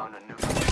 found a new...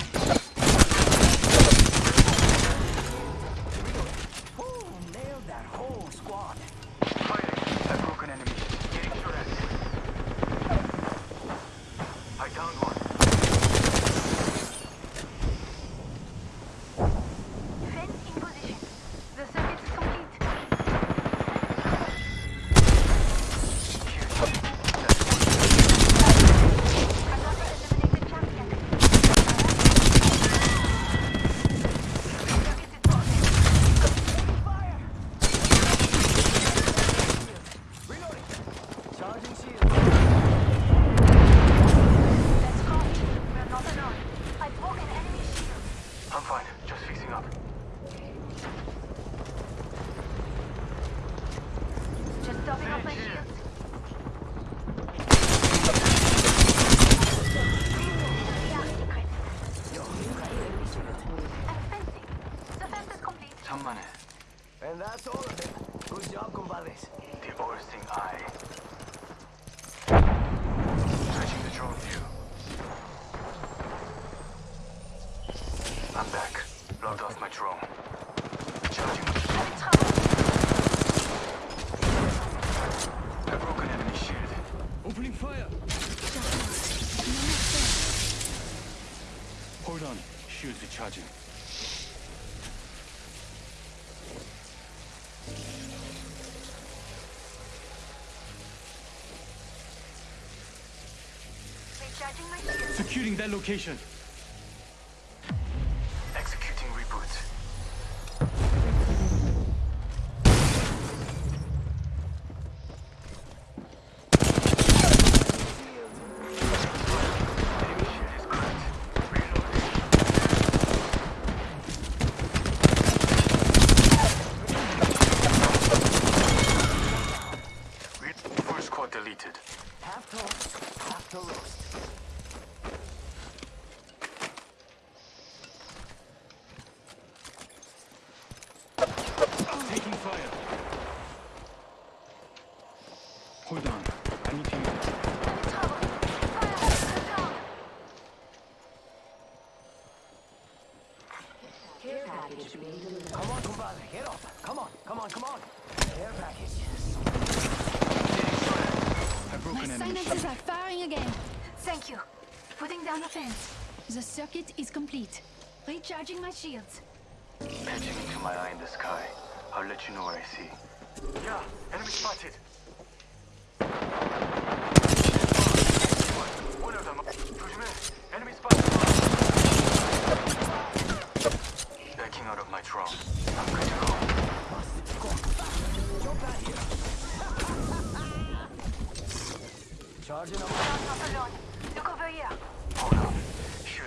that location. The circuit is complete. Recharging my shields. Patching into my eye in the sky. I'll let you know what I see. Yeah, enemy spotted. One of them. Enemy spotted. They're out of my drone. Charging up. Not alone. Look over here.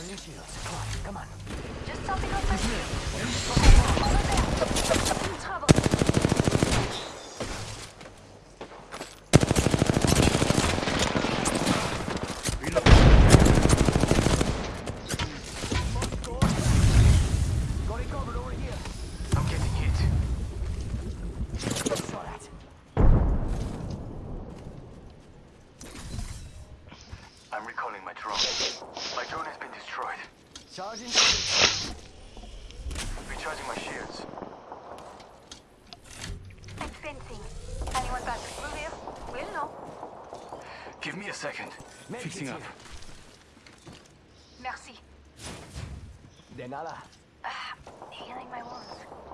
All shields. Come on, come on. Just something like this. fixing up. Merci. De nada. Ah, healing my wounds.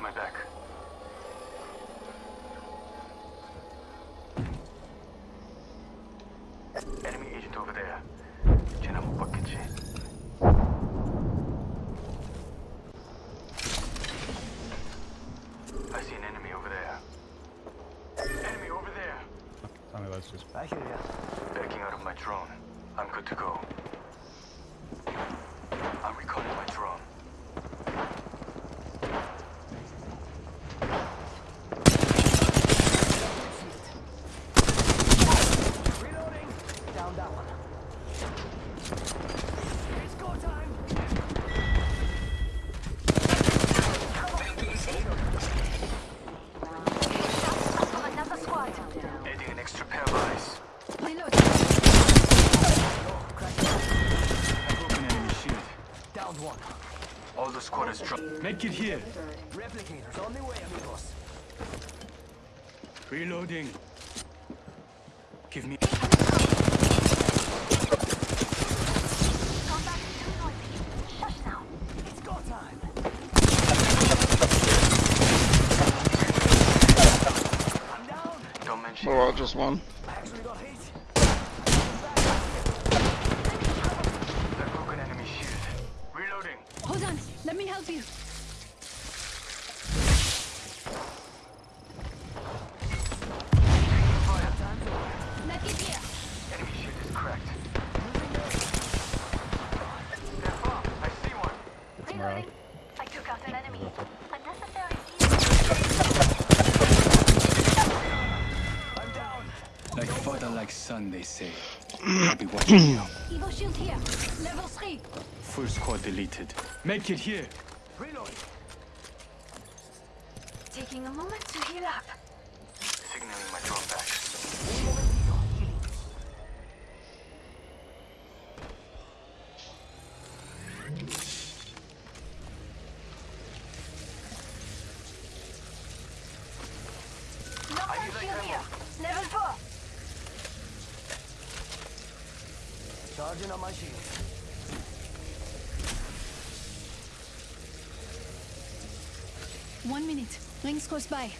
My back. Enemy agent over there. Medkit here. Replicators on the way, amigos. Reloading. Give me. Combat is too noisy. Shush now. It's go time. I'm down. Don't mention Oh well, just. I actually got say. I'll be watching you. Evo shield here. Level 3. Full squad deleted. Medkit here. Reloading. Taking a moment to heal up. Signaling my drone One minute. Rings close by.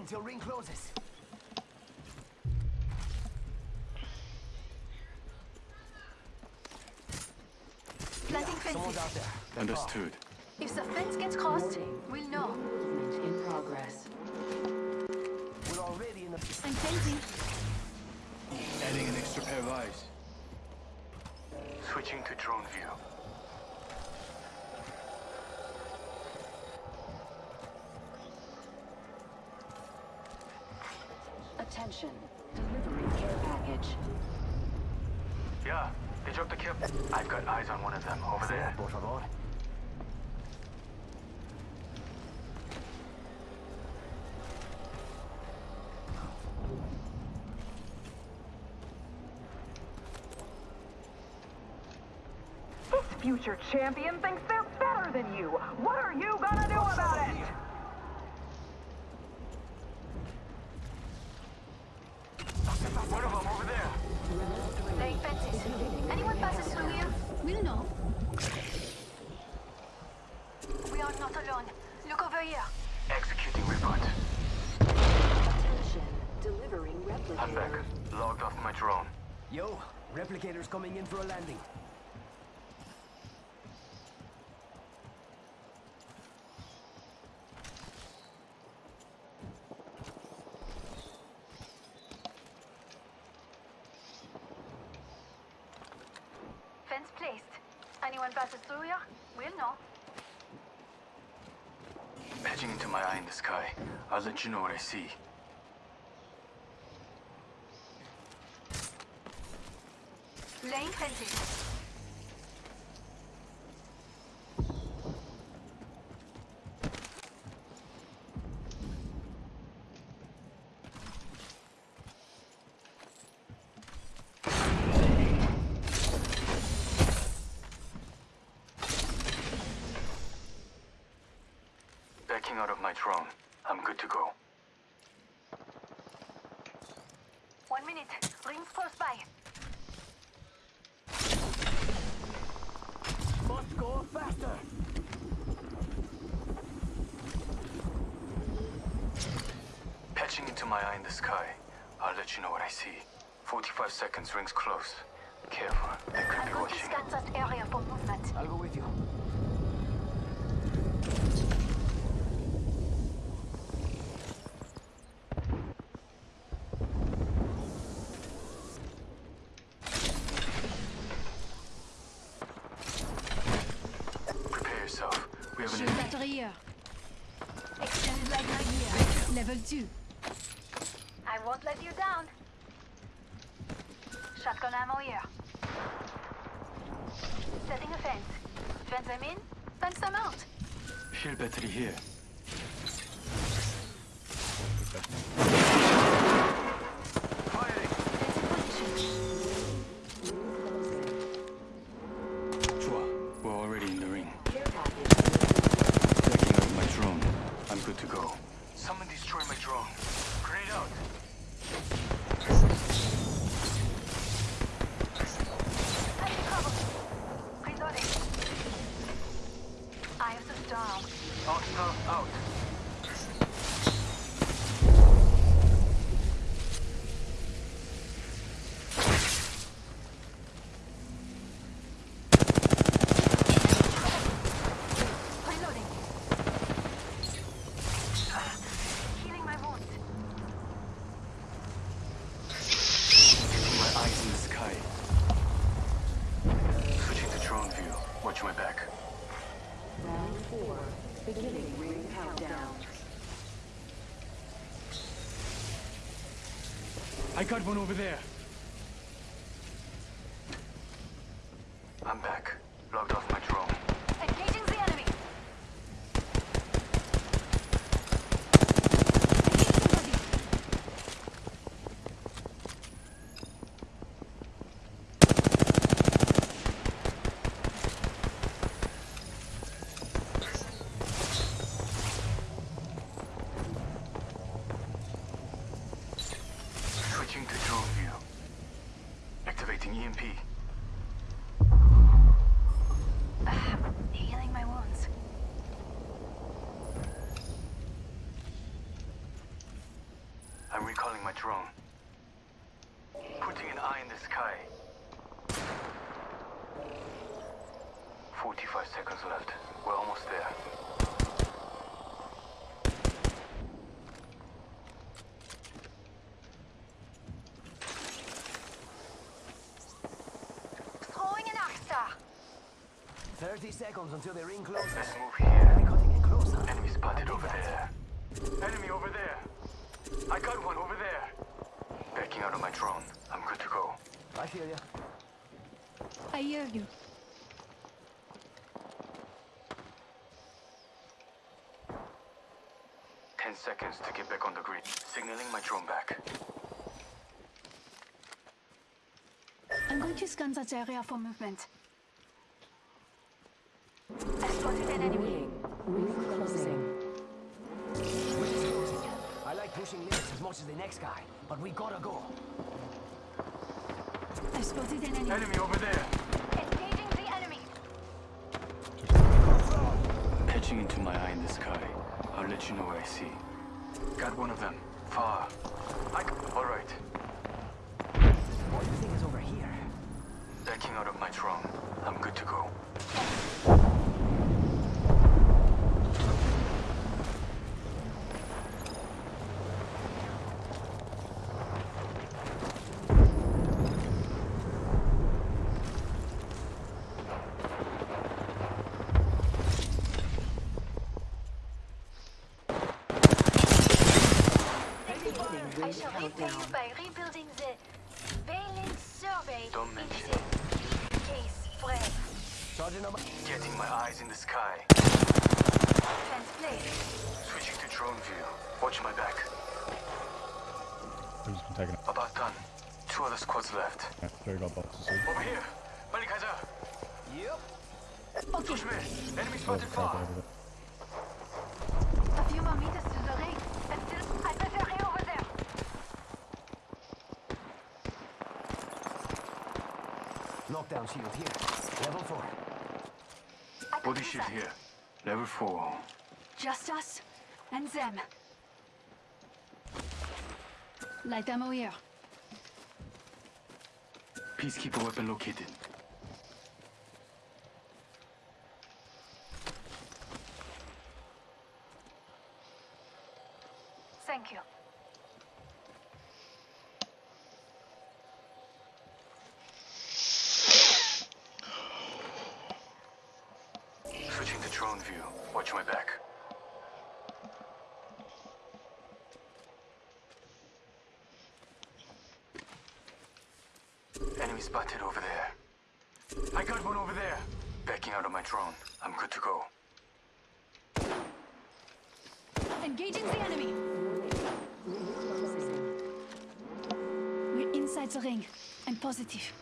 Ten till ring closes. Planting Someone's fences. out there. They're Understood. If the fence gets crossed, we'll know. Movement in progress. We're already in the. I'm fencing. Adding an extra pair of eyes. Switching to drone view. Attention. Delivering care package. Yeah, they dropped the kill. I've got eyes on one of them over there. Por favor. This future champion thinks they're better than you. What are you gonna do about it? will know. We are not alone. Look over here. Executing report. Attention. Delivering replicator. I'm back. Logged off my drone. Yo, replicator's coming in for a landing. Fence placed. Anyone passes through here? We'll know. Patching into my eye in the sky. I'll let you know what I see. Laying fences. Backing out of my drone. I'm good to go. One minute. Rings close by. Must go faster. Patching into my eye in the sky. I'll let you know what I see. 45 seconds, rings close. Careful, they could I'm be going to watching. scan that area for movement. I'll go with you. We have an Shield enemy. here. Extended light mag here. Level 2. I won't let you down. Shotgun ammo here. Setting a fence. Fence them in, fence them out. Shield battery here. Good to go. Someone destroy my drone. Grenade out! Enemy cover. Reloading. Eye of the storm. Hostile out. Reloading. Healing my wound. Keeping my eyes in the sky. Switching to drone view. Watch my back. Round four. I got one over there. I'm back. Logged off my drone. Engaging the enemy. Somebody. Switching to drone view. Activating E EMP. Healing my wounds. I'm recalling my drone. Putting an eye in the sky. 45 seconds left. We're almost there. Throwing an arc star. 30 seconds until the ring closes. Let's move here. We're cutting it closer. Enemy spotted over there. Enemy over there. I got one over there. Backing out of my drone. I'm good to go. I hear you. I hear you. Ten seconds to get back on the grid. Signaling my drone back. I'm going to scan that area for movement. I spotted an enemy. Ring closing. Closing. I like pushing limits as much as the next guy, but we gotta go. I spotted an enemy. Enemy over there. Engaging the enemy. Patching into my eye in the sky. I'll let you know what I see. Got one of them. Far. I... All right. What do you think is over here? Backing out of my drone. I'm good to go. I shall by rebuilding the Valen survey Don't mention the case frame. Sergeant on my... Getting my eyes in the sky. Translate. Switching to drone view. Watch my back. Who's been taken? About done. Two other squads left. Yeah, Joe got boxes. Over here. Malikaiser. Yep. Okay, Enemy Oh, spotted far. over there. a few more meters to the ring. Until I prefer over there. Knockdown shield here. Level 4. Body use shield that. here. Level 4. Just us and them. Light ammo here. Peacekeeper weapon located. Thank you. Switching to drone view. Watch my back. Enemy spotted over there. I got one over there. Backing out of my drone. I'm good to go. Engaging the enemy. We're inside the ring. I'm positive.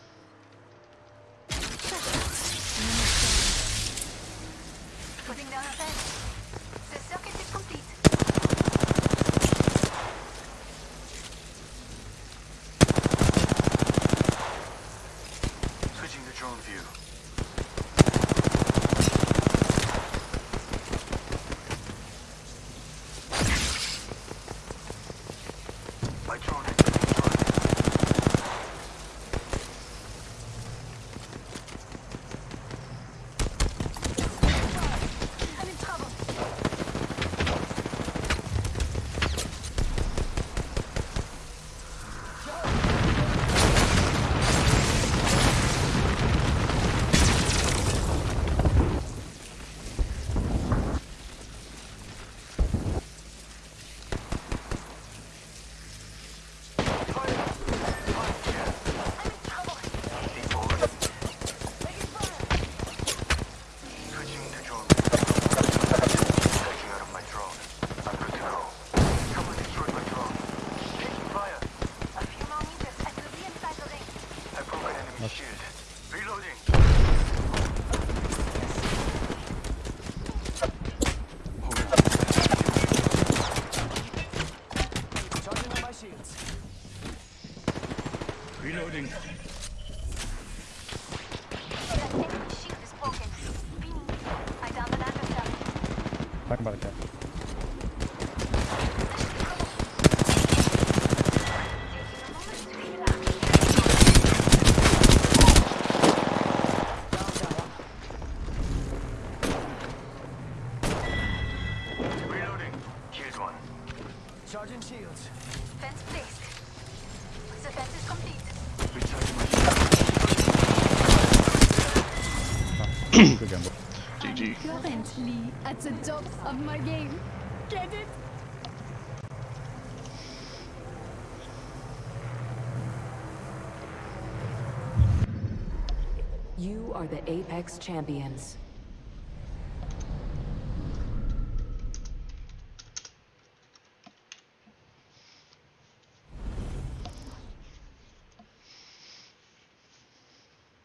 Charging shields. Fence placed. The fence is complete. Recharging my shield. Good game, boy. I'm currently at the top of my game. Get it? You are the Apex Champions.